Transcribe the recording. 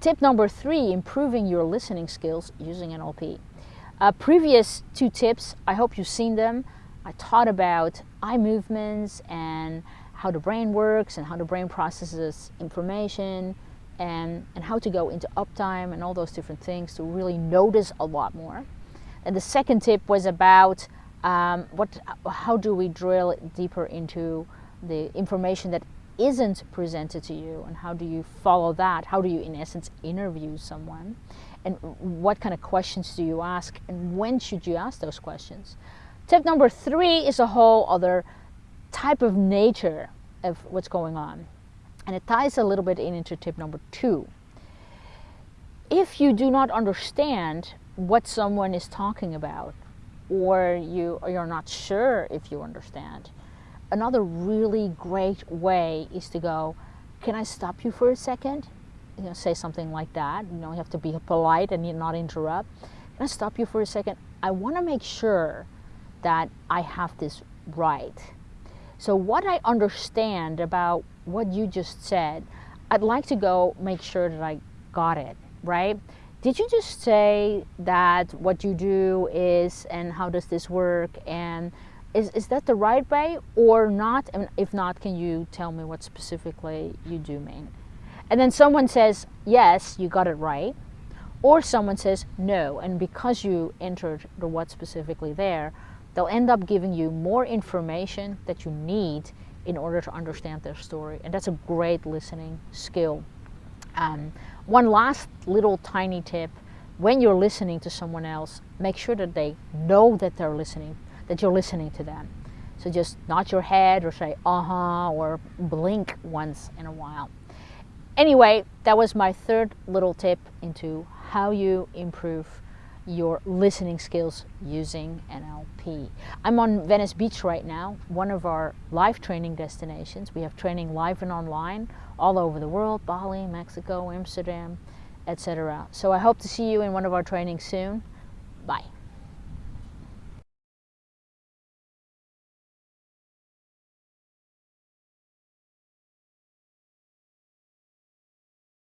Tip number three, improving your listening skills using NLP. Uh, previous two tips, I hope you've seen them. I taught about eye movements and how the brain works and how the brain processes information and, and how to go into uptime and all those different things to really notice a lot more. And the second tip was about um, what, how do we drill deeper into the information that isn't presented to you and how do you follow that? How do you, in essence, interview someone? And what kind of questions do you ask and when should you ask those questions? Tip number three is a whole other type of nature of what's going on. And it ties a little bit in into tip number two. If you do not understand what someone is talking about, or you or you're not sure if you understand, another really great way is to go, can I stop you for a second? You know, say something like that. You know, you have to be polite and not interrupt. Can I stop you for a second? I want to make sure that I have this right. So what I understand about what you just said, I'd like to go make sure that I got it, right? Did you just say that what you do is and how does this work and is, is that the right way or not? And if not, can you tell me what specifically you do mean? And then someone says, yes, you got it right. Or someone says, no. And because you entered the what specifically there, they'll end up giving you more information that you need in order to understand their story. And that's a great listening skill. Um, one last little tiny tip when you're listening to someone else, make sure that they know that they're listening that you're listening to them. So just nod your head or say uh-huh or blink once in a while. Anyway, that was my third little tip into how you improve your listening skills using NLP. I'm on Venice Beach right now, one of our live training destinations. We have training live and online all over the world, Bali, Mexico, Amsterdam, etc. So I hope to see you in one of our trainings soon. Bye.